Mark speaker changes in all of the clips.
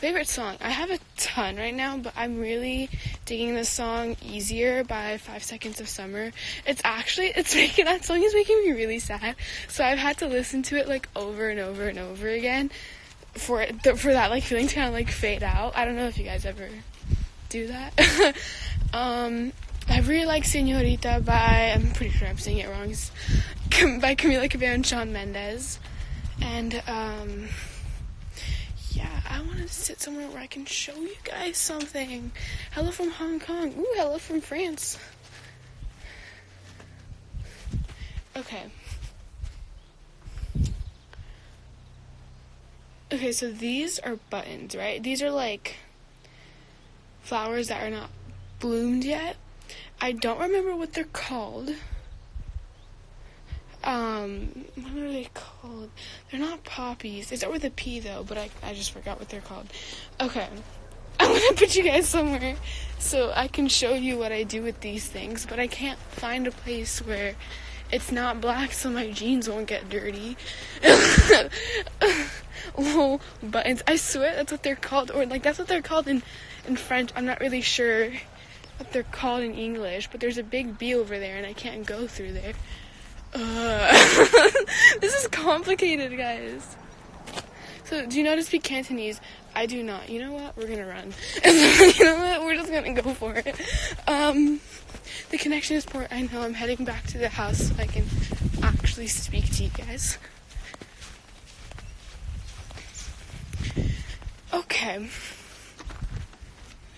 Speaker 1: Favorite song? I have a ton right now, but I'm really digging the song "Easier" by Five Seconds of Summer. It's actually it's making that song is making me really sad, so I've had to listen to it like over and over and over again for it for that like feeling to kind of like fade out. I don't know if you guys ever do that. um, I really like "Senorita" by I'm pretty sure I'm saying it wrong. By Camila Cabello and Shawn Mendes, and um I want to sit somewhere where I can show you guys something. Hello from Hong Kong. Ooh, hello from France. Okay. Okay, so these are buttons, right? These are like flowers that are not bloomed yet. I don't remember what they're called um, what are they called? They're not poppies. Start with a P though, but I, I just forgot what they're called. Okay. I'm gonna put you guys somewhere so I can show you what I do with these things, but I can't find a place where it's not black so my jeans won't get dirty. Little buttons. I swear that's what they're called, or like that's what they're called in, in French. I'm not really sure what they're called in English, but there's a big B over there and I can't go through there. Uh, this is complicated, guys. So, do you know how to speak Cantonese? I do not. You know what? We're gonna run. you know what? We're just gonna go for it. Um, the connection is poor. I know. I'm heading back to the house so I can actually speak to you guys. Okay.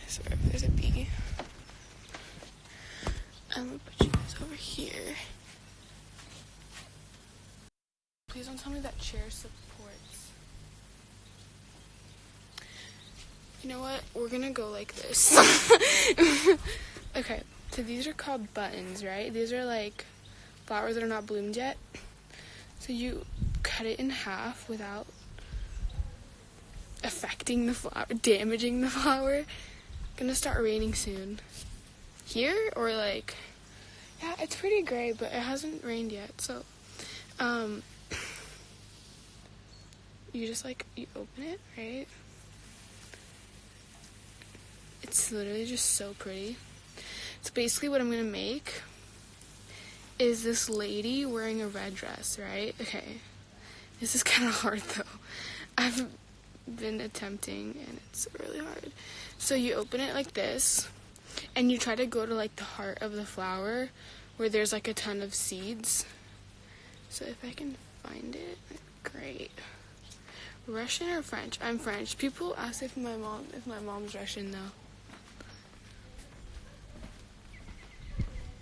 Speaker 1: Sorry, there's a bee. I'm gonna put you guys over here. Please don't tell me that chair supports. You know what? We're gonna go like this. okay, so these are called buttons, right? These are like flowers that are not bloomed yet. So you cut it in half without affecting the flower, damaging the flower. Gonna start raining soon. Here or like, yeah, it's pretty gray, but it hasn't rained yet. So, um, you just like you open it, right? It's literally just so pretty. So basically what I'm gonna make is this lady wearing a red dress, right? Okay. This is kind of hard though. I've been attempting and it's really hard. So you open it like this and you try to go to like the heart of the flower where there's like a ton of seeds. So if I can find it, great. Russian or French? I'm French. People ask if my mom if my mom's Russian though.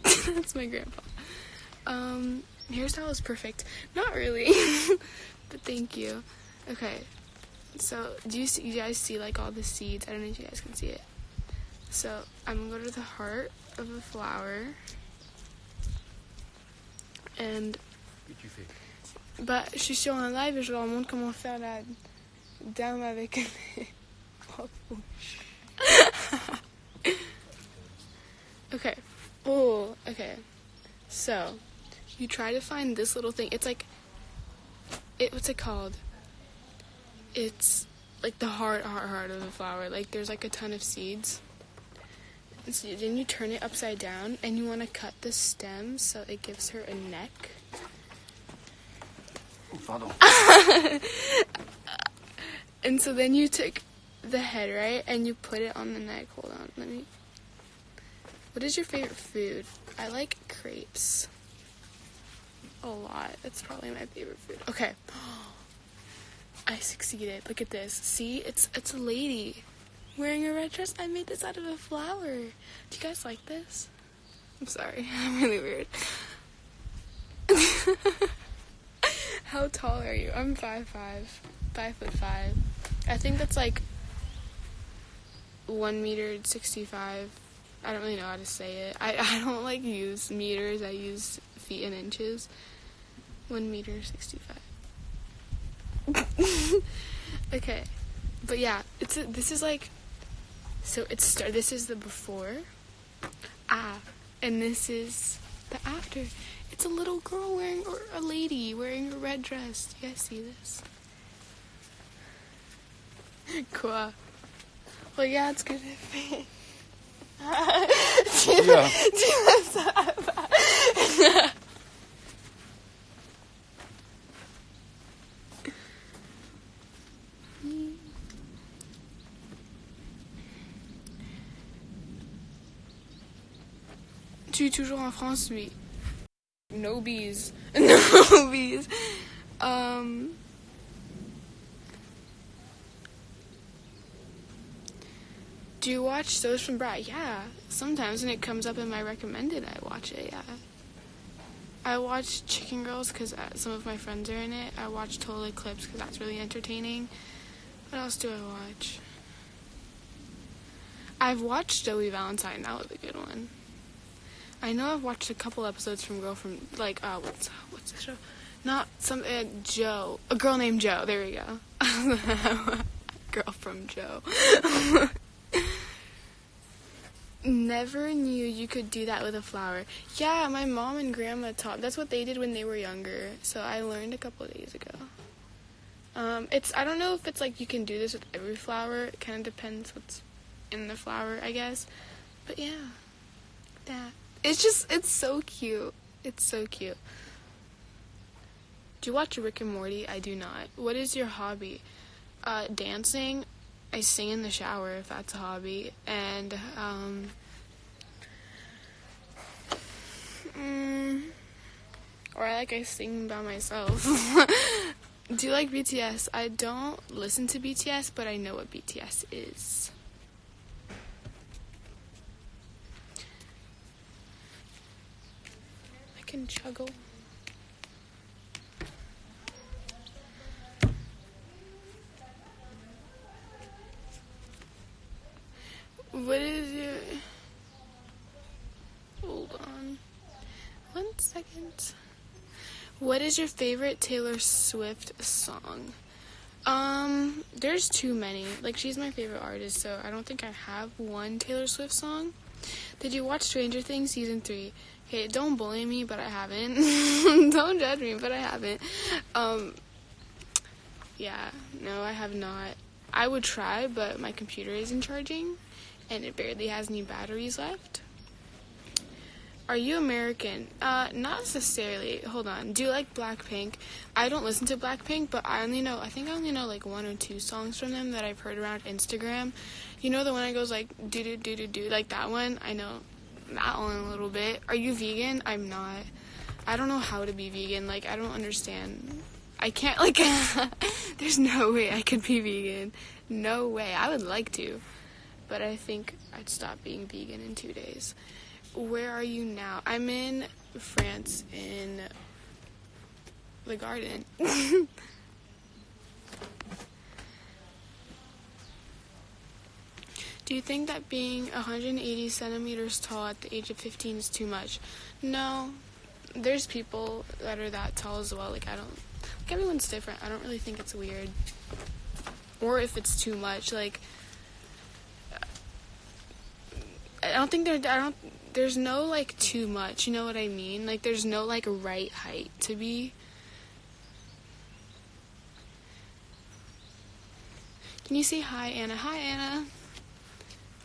Speaker 1: That's my grandpa. Um, hairstyle is perfect. Not really, but thank you. Okay, so do you see, you guys see like all the seeds? I don't know if you guys can see it. So I'm gonna go to the heart of the flower, and bah, je suis sur un live et je leur montre comment faire la dame avec okay. Oh, okay. So, you try to find this little thing. It's like, it. What's it called? It's like the heart, heart, heart of the flower. Like there's like a ton of seeds. And so then you turn it upside down, and you want to cut the stem so it gives her a neck. And so then you take the head, right? And you put it on the neck. Hold on, let me. What is your favorite food? I like crepes. A lot. That's probably my favorite food. Okay. I succeeded. Look at this. See? It's it's a lady wearing a red dress. I made this out of a flower. Do you guys like this? I'm sorry. I'm really weird. How tall are you? I'm five five, five foot five. I think that's like one meter sixty five. I don't really know how to say it. I I don't like use meters. I use feet and inches. One meter sixty five. okay, but yeah, it's a, this is like so it's. This is the before, ah, and this is the after. It's a little girl wearing, or a lady wearing a red dress. Do you guys see this? Quoi? Well, yeah, it's good if it. Tu es toujours en France, oui. No bees. No bees. Um. Do you watch Those from Brat? Yeah. Sometimes when it comes up in my recommended, I watch it, yeah. I watch Chicken Girls because uh, some of my friends are in it. I watch Total Eclipse because that's really entertaining. What else do I watch? I've watched Zoe Valentine. That was a good one. I know I've watched a couple episodes from Girl from like uh what's what's the show? Not some uh, Jo. A girl named Jo. There we go. girl from Jo. Never knew you could do that with a flower. Yeah, my mom and grandma taught. That's what they did when they were younger. So I learned a couple days ago. Um, it's I don't know if it's like you can do this with every flower. It kind of depends what's in the flower, I guess. But yeah, that. It's just it's so cute. It's so cute. Do you watch Rick and Morty? I do not. What is your hobby? Uh, dancing. I sing in the shower if that's a hobby, and um, mm, or I like I sing by myself. Do you like BTS? I don't listen to BTS, but I know what BTS is. Can juggle. What is your. Hold on. One second. What is your favorite Taylor Swift song? Um, there's too many. Like, she's my favorite artist, so I don't think I have one Taylor Swift song. Did you watch Stranger Things season 3? Okay, don't bully me, but I haven't. don't judge me, but I haven't. Um, yeah, no, I have not. I would try, but my computer isn't charging and it barely has any batteries left. Are you American? Uh, not necessarily. Hold on. Do you like Blackpink? I don't listen to Blackpink, but I only know, I think I only know like one or two songs from them that I've heard around Instagram. You know the one that goes like do do do do do, like that one? I know one a little bit. Are you vegan? I'm not. I don't know how to be vegan. Like, I don't understand. I can't, like, there's no way I could be vegan. No way. I would like to but I think I'd stop being vegan in two days. Where are you now? I'm in France in the garden. Do you think that being 180 centimeters tall at the age of 15 is too much? No. There's people that are that tall as well. Like, I don't. Like, everyone's different. I don't really think it's weird. Or if it's too much. Like, I don't think there. I don't. There's no like too much. You know what I mean? Like there's no like right height to be. Can you say hi, Anna? Hi, Anna.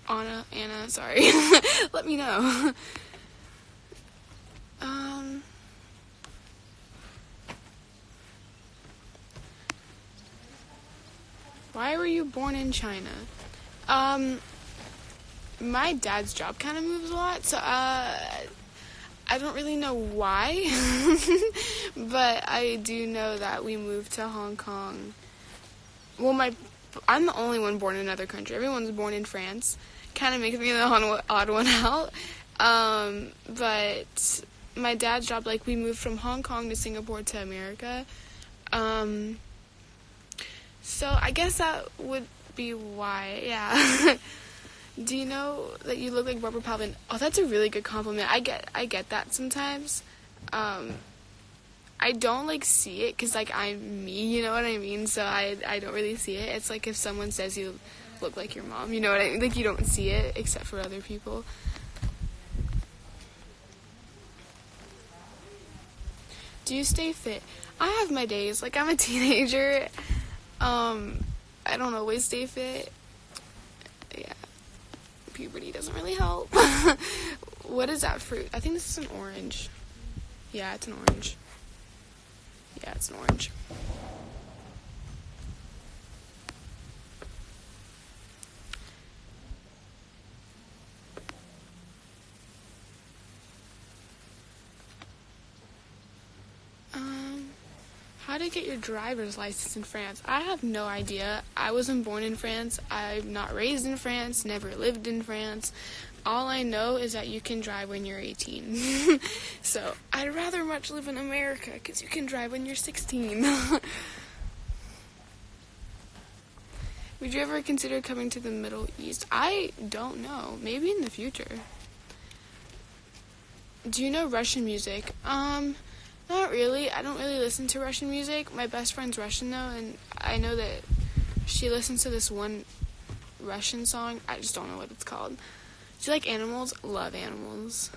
Speaker 1: Anna, Anna. Sorry. Let me know. um. Why were you born in China? Um my dad's job kind of moves a lot, so uh, I don't really know why, but I do know that we moved to Hong Kong. Well, my I'm the only one born in another country. Everyone's born in France. Kind of makes me the odd one out. Um, but my dad's job, like we moved from Hong Kong to Singapore to America. Um, so I guess that would be why. Yeah. Do you know that you look like Barbara Palvin? Oh, that's a really good compliment. I get I get that sometimes. Um, I don't like see it because like I'm me, you know what I mean. So I I don't really see it. It's like if someone says you look like your mom, you know what I mean. Like you don't see it except for other people. Do you stay fit? I have my days. Like I'm a teenager. Um, I don't always stay fit. Yeah. puberty doesn't really help. what is that fruit? I think this is an orange. Yeah, it's an orange. Yeah, it's an orange. Um, how to get your driver's license in France? I have no idea. I wasn't born in France. I'm not raised in France. Never lived in France. All I know is that you can drive when you're 18. so I'd rather much live in America because you can drive when you're 16. Would you ever consider coming to the Middle East? I don't know. Maybe in the future. Do you know Russian music? Um, not really. I don't really listen to Russian music. My best friend's Russian though, and I know that she listens to this one Russian song. I just don't know what it's called. Do you like animals? Love animals.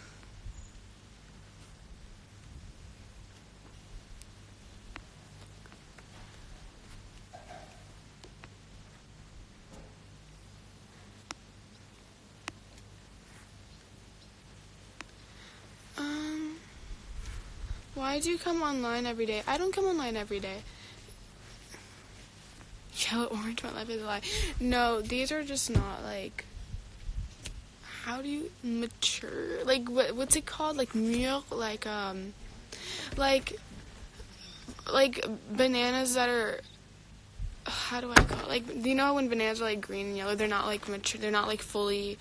Speaker 1: Um, why do you come online every day? I don't come online every day. Yellow, orange, my life is a lie. No, these are just not like how do you mature? Like what what's it called? Like mûr, like um like like bananas that are how do I call it? Like do you know when bananas are like green and yellow? They're not like mature. They're not like fully.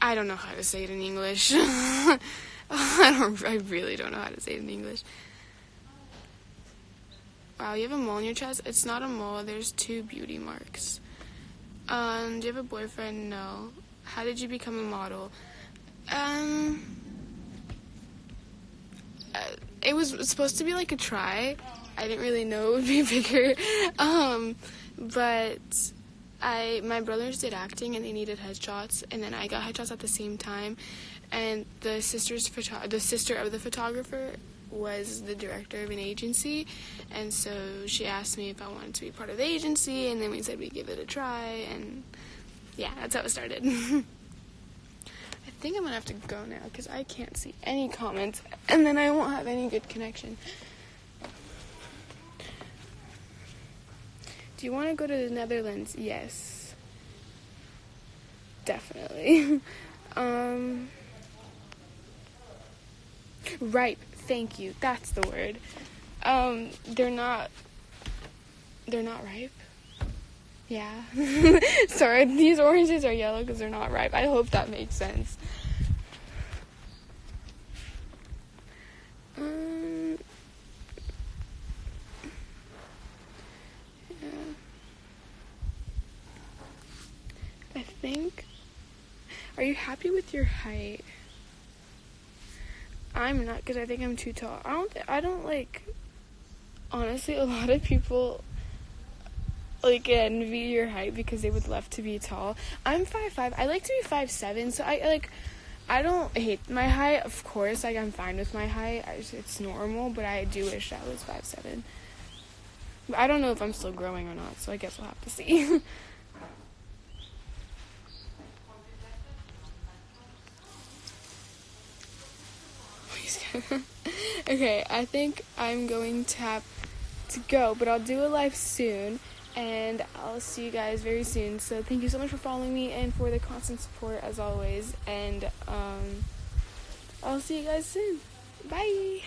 Speaker 1: I don't know how to say it in English. I don't. I really don't know how to say it in English. Wow, you have a mole on your chest. It's not a mole. There's two beauty marks. Um, do you have a boyfriend? No. How did you become a model? Um, uh, it was supposed to be like a try. I didn't really know it would be bigger. Um, but I my brothers did acting and they needed headshots, and then I got headshots at the same time. And the sister's photo- the sister of the photographer was the director of an agency, and so she asked me if I wanted to be part of the agency, and then we said we'd give it a try, and yeah, that's how it started. I think I'm gonna have to go now because I can't see any comments and then I won't have any good connection. Do you want to go to the Netherlands? Yes. Definitely. um, ripe. Thank you. That's the word. Um, they're not. They're not ripe. Yeah. Sorry, these oranges are yellow because they're not ripe. I hope that makes sense. Um, yeah. I think. Are you happy with your height? I'm not because I think I'm too tall. I don't. I don't like. Honestly, a lot of people like envy your height because they would love to be tall. I'm five five. I like to be five seven. So I like. I don't hate my height. Of course, like I'm fine with my height. Just, it's normal, but I do wish I was five seven. But I don't know if I'm still growing or not. So I guess we'll have to see. okay, I think I'm going to have to go, but I'll do a live soon and I'll see you guys very soon. So thank you so much for following me and for the constant support as always. And um, I'll see you guys soon. Bye.